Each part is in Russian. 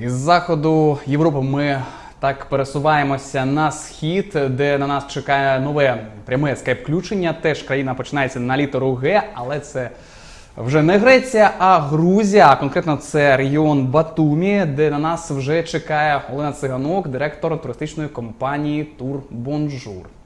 Із заходу Європи ми так пересуваємося на схід, де на нас чекає нове пряме скайп-включення. Теж країна починається на літеру Г, але це вже не Греція, а Грузія. А конкретно це регіон Батумі, де на нас вже чекає Олена Циганок, директор туристичної компанії Тур Бонжур.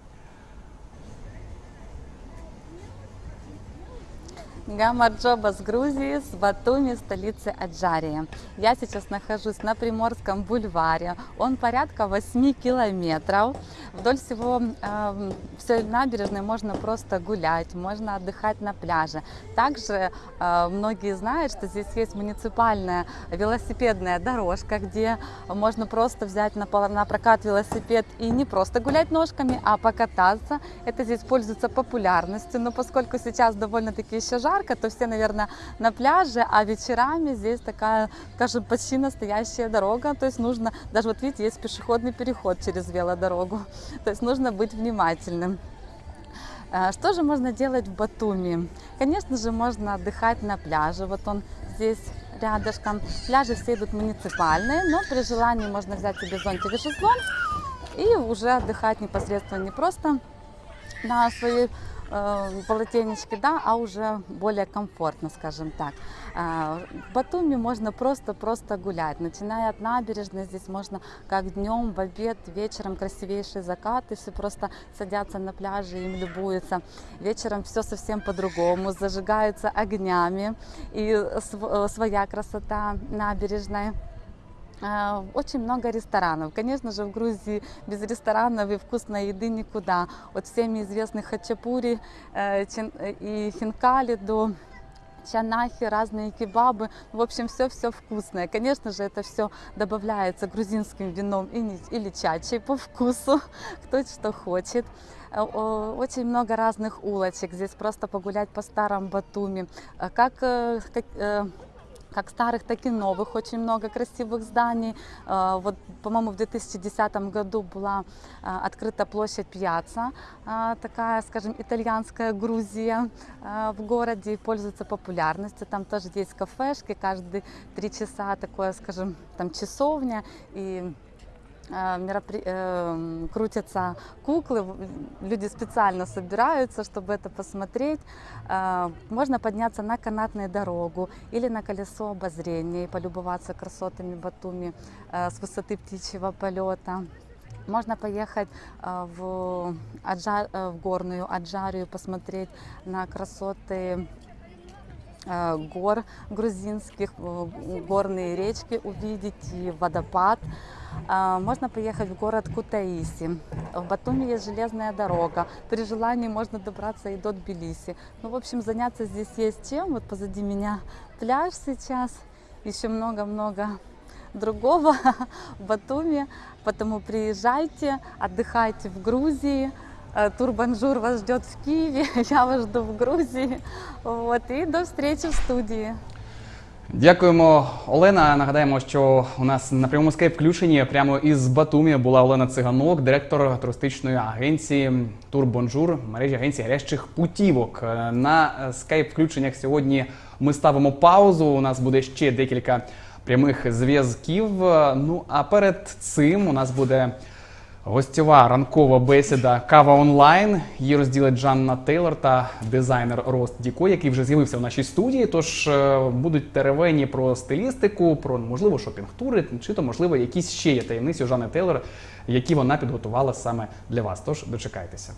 Гамарджоба с Грузии, с Батуми, столицы Аджарии. Я сейчас нахожусь на Приморском бульваре. Он порядка 8 километров. Вдоль всего э, всей набережной можно просто гулять, можно отдыхать на пляже. Также э, многие знают, что здесь есть муниципальная велосипедная дорожка, где можно просто взять на, на прокат велосипед и не просто гулять ножками, а покататься. Это здесь пользуется популярностью, но поскольку сейчас довольно-таки еще жарко, то все, наверное, на пляже, а вечерами здесь такая, скажем, почти настоящая дорога, то есть нужно, даже вот видите, есть пешеходный переход через велодорогу, то есть нужно быть внимательным. Э, Что же можно делать в Батуми? Конечно же, можно отдыхать на пляже. Вот он здесь рядышком. Пляжи все идут муниципальные, но при желании можно взять себе зонтик и шезлонг и уже отдыхать непосредственно не просто на своей э, полотенечке, да, а уже более комфортно, скажем так. А, В Батуми можно просто-просто гулять, начиная от набережной, здесь можно как днем, в обед, вечером красивейшие закаты, все просто садятся на пляже, им любуются. Вечером все совсем по-другому, зажигаются огнями и э, своя красота набережной. А, Очень много ресторанов. Конечно же, в Грузии без ресторанов и вкусной еды никуда. От всеми известных хачапури э, э, и хинкали до чанахи, разные кебабы. В общем, все-все вкусное. Конечно же, это все добавляется грузинским вином или чачей по вкусу, кто что хочет. Очень много разных улочек. Здесь просто погулять по старым Батуми. Э, Как, э, как, как старых, так и новых. Очень много красивых зданий. Э, Вот, по-моему, в 2010 году была э, открыта площадь Пьяца, э, такая, скажем, итальянская Грузия в городе, и пользуется популярностью. Там тоже есть кафешки, каждые три часа такое, скажем, там часовня и меропри- э, крутятся куклы, люди специально собираются, чтобы это посмотреть. Э, Можно подняться на канатную дорогу или на колесо обозрения и полюбоваться красотами Батуми э, с высоты птичьего полета. Можно поехать э, в, Аджа- э, в горную Аджарию, посмотреть на красоты э, гор грузинских, э, горные речки увидеть и водопад. А, Можно поехать в город Кутаиси. В Батуми есть железная дорога. При желании можно добраться и до Тбилиси. Ну, в общем, заняться здесь есть чем. Вот позади меня пляж сейчас. Еще много-много другого в Батуми. Поэтому приезжайте, отдыхайте в Грузии. Э, Тур вас ждет в Киеве, я вас жду в Грузии. Вот, и до встречи в студии. Дякуємо, Олена. Нагадаємо, що у нас на прямому скайп включенні прямо із Батумі була Олена Циганок, директор туристичної агенції Тур Бонжур, мережі агенцій гарячих путівок. Е, На скайп включеннях сьогодні ми ставимо паузу. У нас буде ще декілька прямих зв'язків. Е, Ну а перед цим у нас буде. Гостьова ранкова бесіда Кава онлайн. Її розділить Жанна Тейлор та дизайнер Рост Діко, який вже з'явився в нашій студії. Тож е, будуть теревені про стилістику, про можливо шопінг-тури, чи то можливо якісь ще є таємниці у Жанни Тейлор, які вона підготувала саме для вас. Тож дочекайтеся.